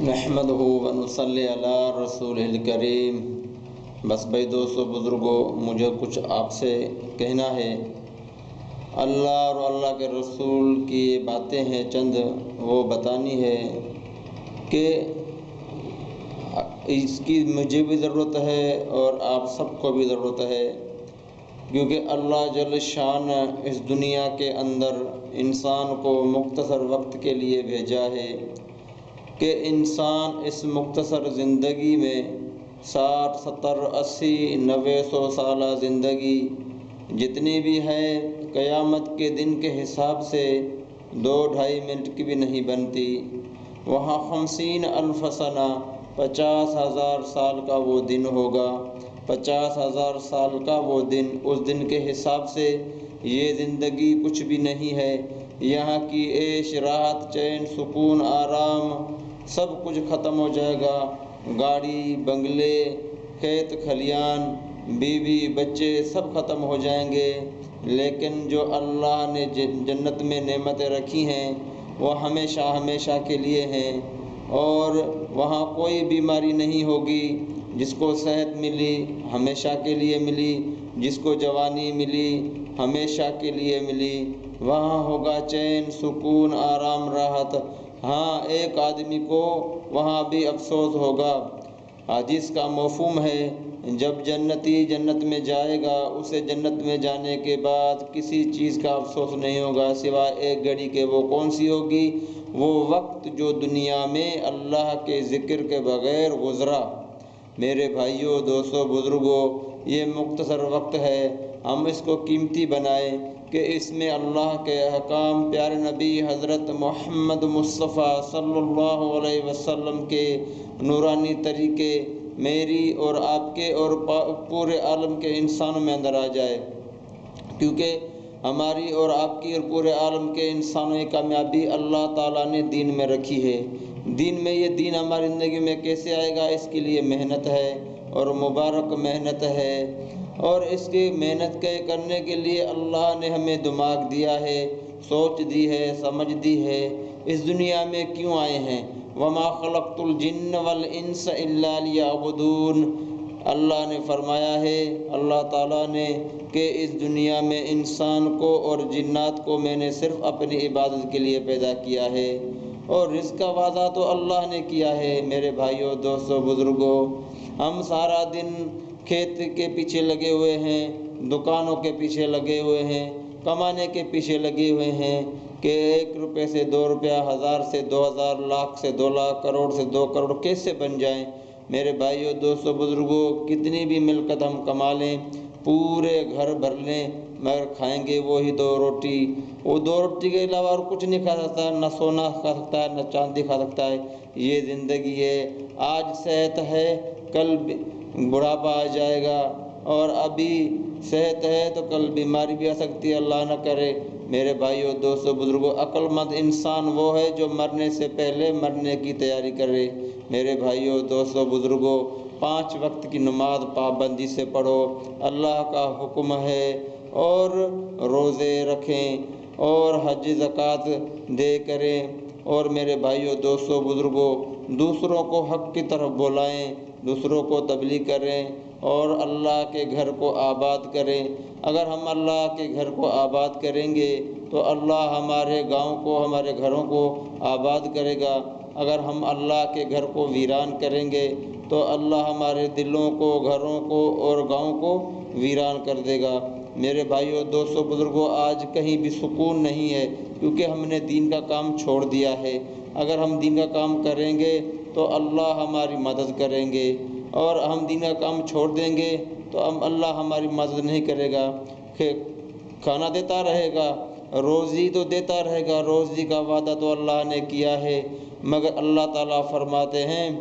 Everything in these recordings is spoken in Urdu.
نحمد ونصلی علی رسول الکریم بس بھائی دوستو بزرگوں مجھے کچھ آپ سے کہنا ہے۔ اللہ اور اللہ کے رسول کی یہ باتیں ہیں چند۔ وہ بتانی ہے کہ اس کی مجھے بھی ضرورت ہے اور آپ سب کو بھی ضرورت ہے۔ کیونکہ اللہ جل شان اس دنیا کے اندر انسان کو مختصر وقت کے لیے بھیجا ہے۔ کہ انسان اس مختصر زندگی میں ساٹھ، ستر، اسی، نوے، سو سالہ زندگی جتنی بھی ہے، قیامت کے دن کے حساب سے دو، ڈھائی منٹ کی بھی نہیں بنتی۔ وہاں خمسین الف سنہ، پچاس ہزار سال کا وہ دن ہوگا۔ پچاس ہزار سال کا وہ دن، اس دن کے حساب سے یہ زندگی کچھ بھی نہیں ہے۔ یہاں کی عیش، راحت، چین، سکون، آرام سب کچھ ختم ہو جائے گا۔ گاڑی، بنگلے، کھیت، کھلیان، بیوی، بچے سب ختم ہو جائیں گے۔ لیکن جو اللہ نے جنت میں نعمتیں رکھی ہیں، وہ ہمیشہ ہمیشہ کے لیے ہیں۔ اور وہاں کوئی بیماری نہیں ہوگی۔ جس کو صحت ملی، ہمیشہ کے لیے ملی۔ جس کو جوانی ملی، ہمیشہ کے لیے ملی۔ وہاں ہوگا چین، سکون، آرام، راحت۔ ہاں ایک آدمی کو وہاں بھی افسوس ہوگا۔ ہاں، حدیث کا مفہوم ہے، جب جنتی جنت میں جائے گا، اسے جنت میں جانے کے بعد کسی چیز کا افسوس نہیں ہوگا، سوائے ایک گھڑی کے وہ کون سی ہوگی؟ وہ وقت جو دنیا میں اللہ کے ذکر کے بغیر گزرا۔ میرے بھائیوں دوستوں بزرگوں یہ مختصر وقت ہے۔ ہم اس کو قیمتی بنائیں۔ کہ اس میں اللہ کے احکام پیارے نبی حضرت محمد مصطفیٰ صلی اللہ علیہ وسلم کے نورانی طریقے میری اور آپ کے اور پورے عالم کے انسانوں میں اندر آ جائے۔ کیونکہ ہماری اور آپ کی اور پورے عالم کے انسانوں کی کامیابی اللہ تعالیٰ نے دین میں رکھی ہے۔ دین میں یہ دین ہماری زندگی میں کیسے آئے گا؟ اس کے لیے محنت ہے۔ اور مبارک محنت ہے۔ اور اس کی محنت کے کرنے کے لیے اللہ نے ہمیں دماغ دیا ہے، سوچ دی ہے، سمجھ دی ہے۔ اس دنیا میں کیوں آئے ہیں؟ وما خلقت الجن والانس الا لیعبدون اللہ نے فرمایا ہے، اللہ تعالیٰ نے کہ اس دنیا میں انسان کو اور جنات کو میں نے صرف اپنی عبادت کے لیے پیدا کیا ہے۔ اور رزق کا وعدہ تو اللہ نے کیا ہے، میرے بھائیوں دوستوں بزرگوں ہم سارا دن کھیت کے پیچھے لگے ہوئے ہیں، دکانوں کے پیچھے لگے ہوئے ہیں، کمانے کے پیچھے لگے ہوئے ہیں کہ ایک روپے سے دو روپیہ، ہزار سے دو ہزار، لاکھ سے دو لاکھ، کروڑ سے دو کروڑ کیسے بن جائیں؟ میرے بھائیوں دوستوں بزرگوں کتنی بھی ملکت ہم کما لیں، پورے گھر بھر لیں، مگر کھائیں گے وہی دو روٹی۔ وہ دو روٹی کے علاوہ اور کچھ نہیں کھا سکتا، نہ سونا کھا سکتا ہے، نہ چاندی کھا سکتا ہے۔ یہ زندگی ہے، آج صحت ہے کل بڑھاپا آ جائے گا اور ابھی صحت ہے تو کل بیماری بھی آ سکتی ہے، اللہ نہ کرے۔ میرے بھائیوں دوستوں بزرگوں عقل مند انسان وہ ہے جو مرنے سے پہلے مرنے کی تیاری کرے۔ میرے بھائیوں دوستوں بزرگوں پانچ وقت کی نماز پابندی سے پڑھو۔ اللہ کا حکم ہے اور روزے رکھیں اور حج زکوٰۃ دے کریں۔ اور میرے بھائیوں دوستوں بزرگوں دوسروں کو حق کی طرف بلائیں۔ دوسروں کو تبلیغ کریں اور اللہ کے گھر کو آباد کریں۔ اگر ہم اللہ کے گھر کو آباد کریں گے تو اللہ ہمارے گاؤں کو، ہمارے گھروں کو آباد کرے گا۔ اگر ہم اللہ کے گھر کو ویران کریں گے تو اللہ ہمارے دلوں کو، گھروں کو اور گاؤں کو ویران کر دے گا۔ میرے بھائیوں دوستوں بزرگوں آج کہیں بھی سکون نہیں ہے کیونکہ ہم نے دین کا کام چھوڑ دیا ہے۔ اگر ہم دین کا کام کریں گے تو اللہ ہماری مدد کریں گے اور ہم دین کا کام چھوڑ دیں گے تو ہم اللہ ہماری مدد نہیں کرے گا۔ کہ کھانا دیتا رہے گا، روزی تو دیتا رہے گا، روزی کا وعدہ تو اللہ نے کیا ہے۔ مگر اللہ تعالیٰ فرماتے ہیں،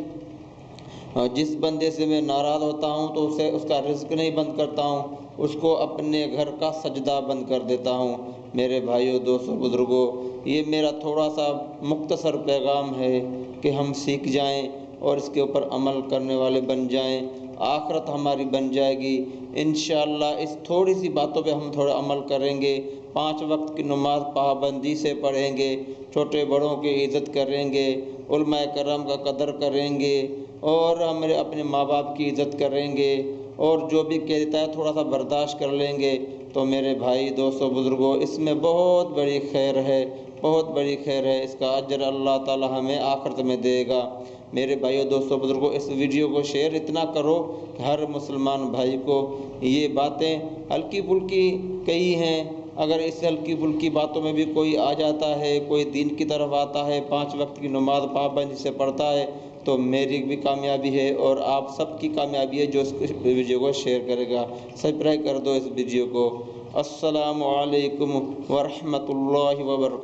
جس بندے سے میں ناراض ہوتا ہوں تو اسے اس کا رزق نہیں بند کرتا ہوں، اس کو اپنے گھر کا سجدہ بند کر دیتا ہوں۔ میرے بھائیوں دوستوں بزرگوں یہ میرا تھوڑا سا مختصر پیغام ہے کہ ہم سیکھ جائیں اور اس کے اوپر عمل کرنے والے بن جائیں، آخرت ہماری بن جائے گی۔ انشاءاللہ اس تھوڑی سی باتوں پہ ہم تھوڑا عمل کریں گے۔ پانچ وقت کی نماز پابندی سے پڑھیں گے، چھوٹے بڑوں کی عزت کریں گے، علماء کرام کا قدر کریں گے اور ہمارے اپنے ماں باپ کی عزت کریں گے اور جو بھی کہتا ہے تھوڑا سا برداشت کر لیں گے۔ تو میرے بھائی دوستوں بزرگوں اس میں بہت بڑی خیر ہے۔ بہت بڑی خیر ہے، اس کا اجر اللہ تعالی ہمیں آخرت میں دے گا۔ میرے بھائیوں دوستوں بزرگوں اس ویڈیو کو شیئر اتنا کرو کہ ہر مسلمان بھائی کو یہ باتیں ہلکی پھلکی کہی ہیں۔ اگر اس ہلکی پھلکی باتوں میں بھی کوئی آ جاتا ہے، کوئی دین کی طرف آتا ہے، پانچ وقت کی نماز پابندی سے پڑھتا ہے، تو میری بھی کامیابی ہے اور آپ سب کی کامیابی ہے جو اس ویڈیو کو شیئر کرے گا۔ سبسکرائب کر دو اس ویڈیو کو۔ السلام علیکم ورحمۃ اللہ وبرکاتہ۔